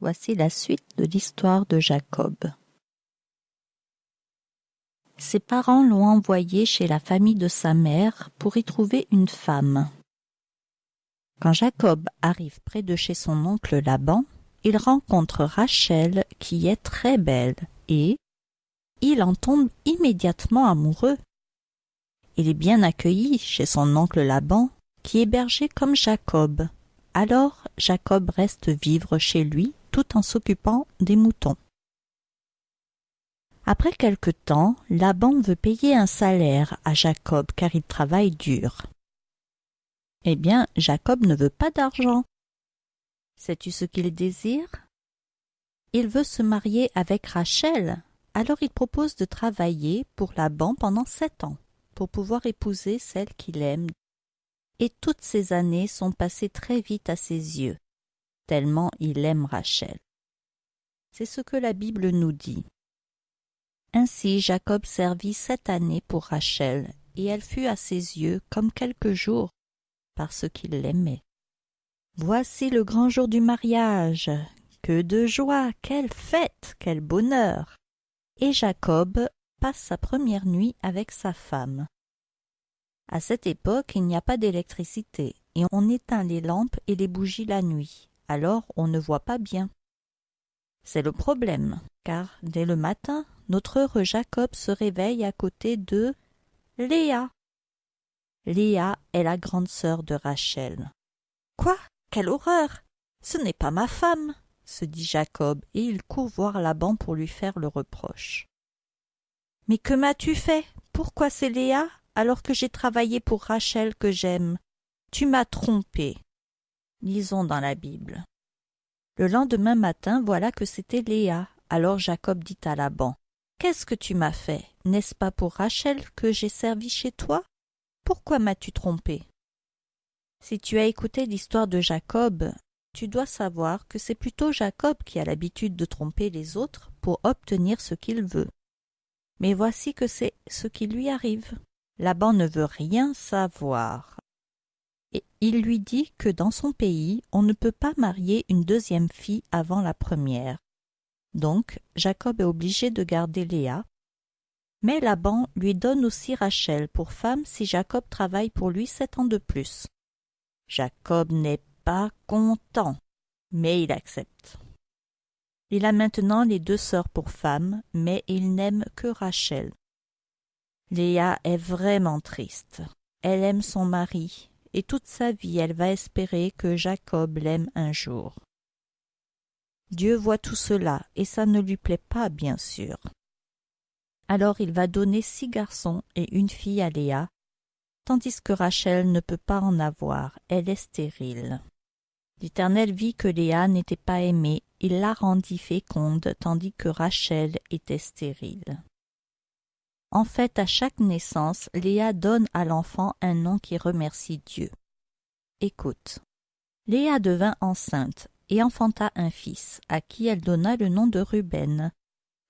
Voici la suite de l'histoire de Jacob. Ses parents l'ont envoyé chez la famille de sa mère pour y trouver une femme. Quand Jacob arrive près de chez son oncle Laban, il rencontre Rachel qui est très belle et il en tombe immédiatement amoureux. Il est bien accueilli chez son oncle Laban qui est berger comme Jacob. Alors Jacob reste vivre chez lui tout en s'occupant des moutons. Après quelque temps, Laban veut payer un salaire à Jacob car il travaille dur. Eh bien, Jacob ne veut pas d'argent. Sais-tu ce qu'il désire? Il veut se marier avec Rachel, alors il propose de travailler pour Laban pendant sept ans, pour pouvoir épouser celle qu'il aime. Et toutes ces années sont passées très vite à ses yeux, tellement il aime Rachel. C'est ce que la Bible nous dit. Ainsi Jacob servit sept années pour Rachel, et elle fut à ses yeux comme quelques jours, parce qu'il l'aimait. Voici le grand jour du mariage. Que de joie, quelle fête, quel bonheur. Et Jacob passe sa première nuit avec sa femme. À cette époque, il n'y a pas d'électricité, et on éteint les lampes et les bougies la nuit, alors on ne voit pas bien. C'est le problème, car dès le matin, notre heureux Jacob se réveille à côté de Léa. Léa est la grande sœur de Rachel. Quoi? Quelle horreur Ce n'est pas ma femme se dit Jacob, et il court voir Laban pour lui faire le reproche. Mais que m'as-tu fait? Pourquoi c'est Léa alors que j'ai travaillé pour Rachel que j'aime? Tu m'as trompé. Lisons dans la Bible. Le lendemain matin, voilà que c'était Léa. Alors Jacob dit à Laban, Qu'est-ce que tu m'as fait? N'est-ce pas pour Rachel que j'ai servi chez toi? Pourquoi m'as-tu trompé? Si tu as écouté l'histoire de Jacob, tu dois savoir que c'est plutôt Jacob qui a l'habitude de tromper les autres pour obtenir ce qu'il veut. Mais voici que c'est ce qui lui arrive. Laban ne veut rien savoir il lui dit que dans son pays on ne peut pas marier une deuxième fille avant la première. Donc Jacob est obligé de garder Léa. Mais Laban lui donne aussi Rachel pour femme si Jacob travaille pour lui sept ans de plus. Jacob n'est pas content, mais il accepte. Il a maintenant les deux sœurs pour femmes, mais il n'aime que Rachel. Léa est vraiment triste. Elle aime son mari, et toute sa vie elle va espérer que Jacob l'aime un jour. Dieu voit tout cela, et ça ne lui plaît pas, bien sûr. Alors il va donner six garçons et une fille à Léa, tandis que Rachel ne peut pas en avoir, elle est stérile. L'Éternel vit que Léa n'était pas aimée, il la rendit féconde, tandis que Rachel était stérile. En fait, à chaque naissance, Léa donne à l'enfant un nom qui remercie Dieu. Écoute. Léa devint enceinte et enfanta un fils, à qui elle donna le nom de Ruben,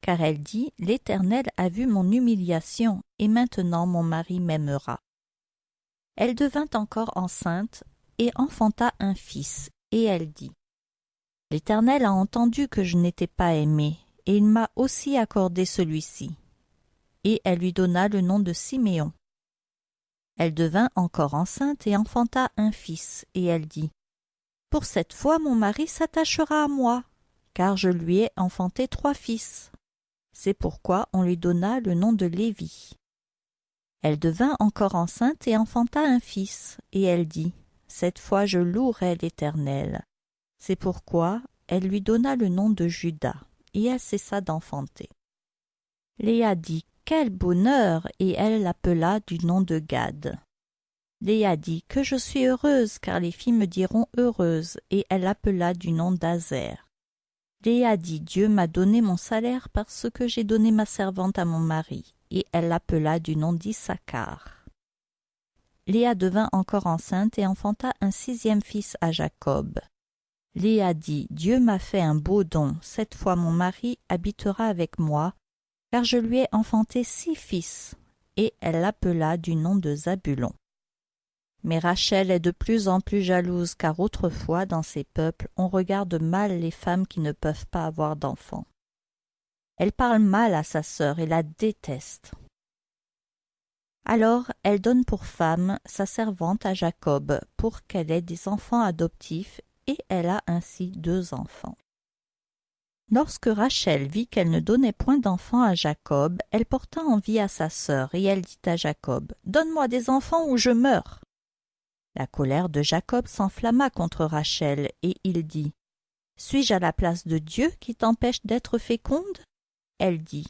car elle dit L'Éternel a vu mon humiliation, et maintenant mon mari m'aimera. Elle devint encore enceinte et enfanta un fils, et elle dit L'Éternel a entendu que je n'étais pas aimée, et il m'a aussi accordé celui-ci et elle lui donna le nom de Siméon. Elle devint encore enceinte et enfanta un fils, et elle dit Pour cette fois mon mari s'attachera à moi, car je lui ai enfanté trois fils. C'est pourquoi on lui donna le nom de Lévi. Elle devint encore enceinte et enfanta un fils, et elle dit Cette fois je louerai l'Éternel. C'est pourquoi elle lui donna le nom de Judas, et elle cessa d'enfanter. Léa dit quel bonheur Et elle l'appela du nom de Gad. Léa dit Que je suis heureuse, car les filles me diront heureuse, et elle l'appela du nom d'Azer. Léa dit Dieu m'a donné mon salaire parce que j'ai donné ma servante à mon mari, et elle l'appela du nom d'Issachar. Léa devint encore enceinte et enfanta un sixième fils à Jacob. Léa dit Dieu m'a fait un beau don, cette fois mon mari habitera avec moi, car je lui ai enfanté six fils, et elle l'appela du nom de Zabulon. Mais Rachel est de plus en plus jalouse car autrefois, dans ces peuples, on regarde mal les femmes qui ne peuvent pas avoir d'enfants. Elle parle mal à sa sœur et la déteste. Alors elle donne pour femme sa servante à Jacob pour qu'elle ait des enfants adoptifs et elle a ainsi deux enfants. Lorsque Rachel vit qu'elle ne donnait point d'enfants à Jacob, elle porta envie à sa sœur, et elle dit à Jacob, Donne-moi des enfants ou je meurs. La colère de Jacob s'enflamma contre Rachel, et il dit, Suis-je à la place de Dieu qui t'empêche d'être féconde? Elle dit,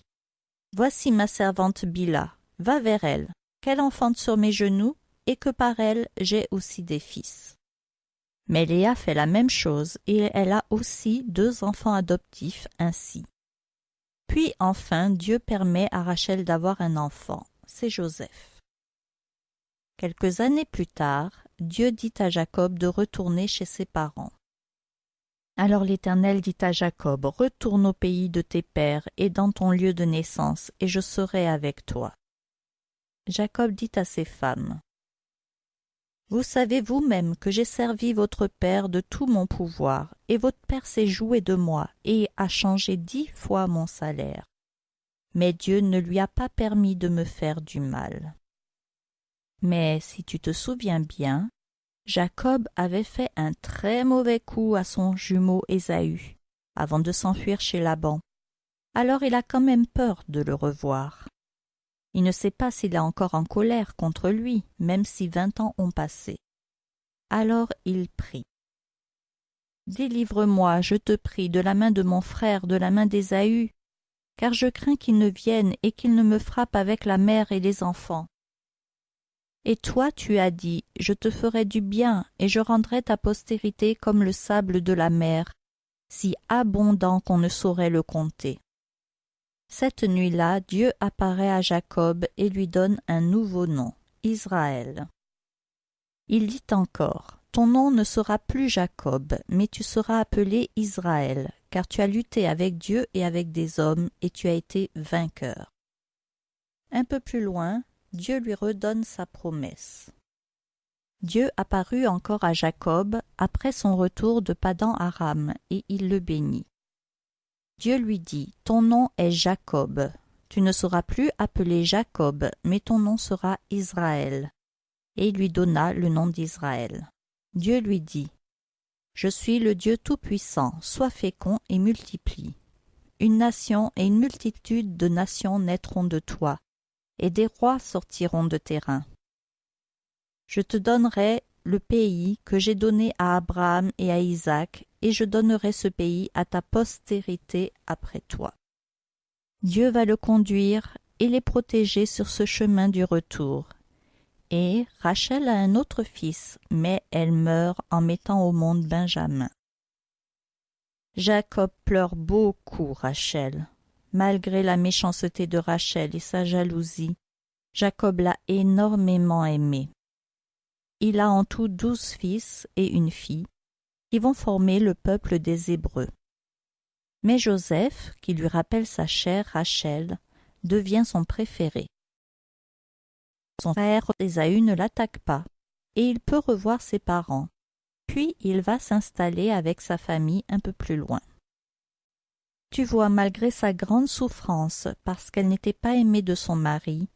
Voici ma servante Bila, va vers elle, qu'elle enfante sur mes genoux, et que par elle j'ai aussi des fils. Mais Léa fait la même chose et elle a aussi deux enfants adoptifs ainsi. Puis enfin Dieu permet à Rachel d'avoir un enfant, c'est Joseph. Quelques années plus tard, Dieu dit à Jacob de retourner chez ses parents. Alors l'Éternel dit à Jacob, Retourne au pays de tes pères et dans ton lieu de naissance, et je serai avec toi. Jacob dit à ses femmes, vous savez vous-même que j'ai servi votre père de tout mon pouvoir, et votre père s'est joué de moi et a changé dix fois mon salaire. Mais Dieu ne lui a pas permis de me faire du mal. Mais si tu te souviens bien, Jacob avait fait un très mauvais coup à son jumeau Ésaü, avant de s'enfuir chez Laban. Alors il a quand même peur de le revoir. Il ne sait pas s'il est encore en colère contre lui, même si vingt ans ont passé. Alors il prie. Délivre-moi, je te prie, de la main de mon frère, de la main d'Ésaü, car je crains qu'il ne vienne et qu'il ne me frappe avec la mère et les enfants. Et toi tu as dit, je te ferai du bien, et je rendrai ta postérité comme le sable de la mer, si abondant qu'on ne saurait le compter. Cette nuit-là, Dieu apparaît à Jacob et lui donne un nouveau nom, Israël. Il dit encore, Ton nom ne sera plus Jacob, mais tu seras appelé Israël, car tu as lutté avec Dieu et avec des hommes, et tu as été vainqueur. Un peu plus loin, Dieu lui redonne sa promesse. Dieu apparut encore à Jacob après son retour de Padan Aram, et il le bénit. Dieu lui dit, Ton nom est Jacob. Tu ne seras plus appelé Jacob, mais ton nom sera Israël. Et il lui donna le nom d'Israël. Dieu lui dit, Je suis le Dieu Tout-Puissant, sois fécond et multiplie. Une nation et une multitude de nations naîtront de toi, et des rois sortiront de tes reins. Je te donnerai le pays que j'ai donné à Abraham et à Isaac, et je donnerai ce pays à ta postérité après toi. Dieu va le conduire et les protéger sur ce chemin du retour. Et Rachel a un autre fils, mais elle meurt en mettant au monde Benjamin. Jacob pleure beaucoup Rachel. Malgré la méchanceté de Rachel et sa jalousie, Jacob l'a énormément aimée. Il a en tout douze fils et une fille, qui vont former le peuple des Hébreux. Mais Joseph, qui lui rappelle sa chère Rachel, devient son préféré. Son frère Ésaü ne l'attaque pas, et il peut revoir ses parents. Puis il va s'installer avec sa famille un peu plus loin. Tu vois, malgré sa grande souffrance, parce qu'elle n'était pas aimée de son mari,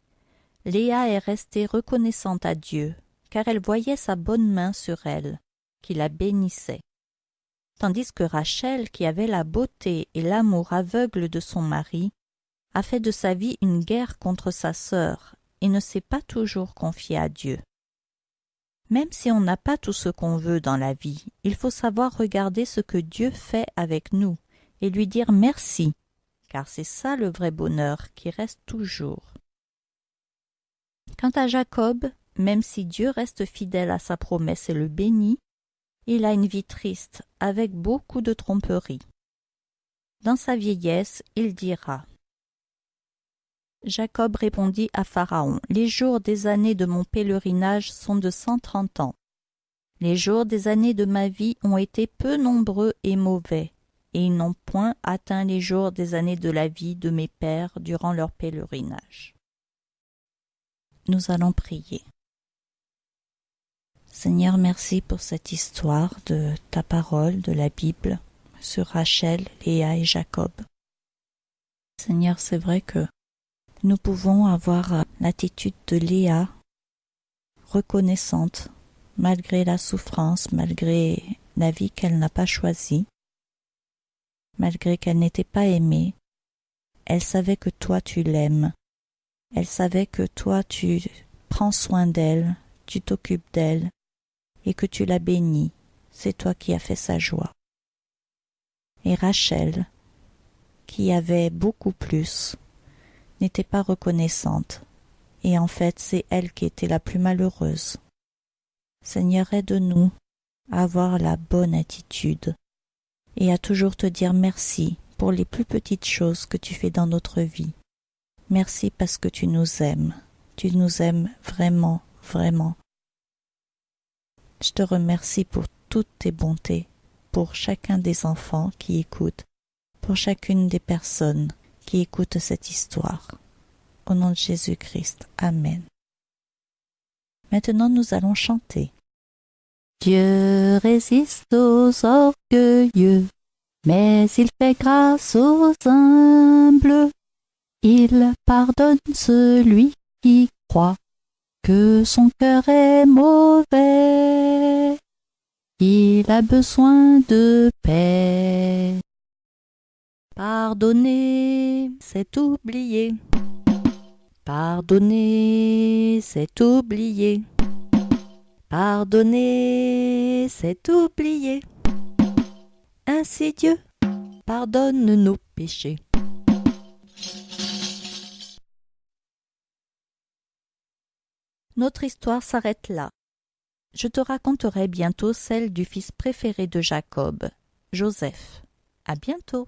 Léa est restée reconnaissante à Dieu car elle voyait sa bonne main sur elle, qui la bénissait. Tandis que Rachel, qui avait la beauté et l'amour aveugle de son mari, a fait de sa vie une guerre contre sa sœur et ne s'est pas toujours confiée à Dieu. Même si on n'a pas tout ce qu'on veut dans la vie, il faut savoir regarder ce que Dieu fait avec nous et lui dire merci, car c'est ça le vrai bonheur qui reste toujours. Quant à Jacob, même si Dieu reste fidèle à sa promesse et le bénit, il a une vie triste, avec beaucoup de tromperies. Dans sa vieillesse, il dira Jacob répondit à Pharaon Les jours des années de mon pèlerinage sont de cent trente ans. Les jours des années de ma vie ont été peu nombreux et mauvais, et ils n'ont point atteint les jours des années de la vie de mes pères durant leur pèlerinage. Nous allons prier. Seigneur, merci pour cette histoire de ta parole, de la Bible, sur Rachel, Léa et Jacob. Seigneur, c'est vrai que nous pouvons avoir l'attitude de Léa, reconnaissante, malgré la souffrance, malgré la vie qu'elle n'a pas choisie, malgré qu'elle n'était pas aimée, elle savait que toi tu l'aimes, elle savait que toi tu prends soin d'elle, tu t'occupes d'elle, et que tu la bénis, c'est toi qui as fait sa joie. Et Rachel, qui avait beaucoup plus, n'était pas reconnaissante, et en fait c'est elle qui était la plus malheureuse. Seigneur, aide-nous à avoir la bonne attitude et à toujours te dire merci pour les plus petites choses que tu fais dans notre vie. Merci parce que tu nous aimes. Tu nous aimes vraiment, vraiment. Je te remercie pour toutes tes bontés, pour chacun des enfants qui écoutent, pour chacune des personnes qui écoutent cette histoire. Au nom de Jésus-Christ. Amen. Maintenant nous allons chanter. Dieu résiste aux orgueilleux, mais il fait grâce aux humbles. Il pardonne celui qui croit que son cœur est mauvais. Il a besoin de paix. Pardonner, c'est oublier. Pardonner, c'est oublier. Pardonner, c'est oublier. Ainsi Dieu pardonne nos péchés. Notre histoire s'arrête là. Je te raconterai bientôt celle du fils préféré de Jacob, Joseph. À bientôt.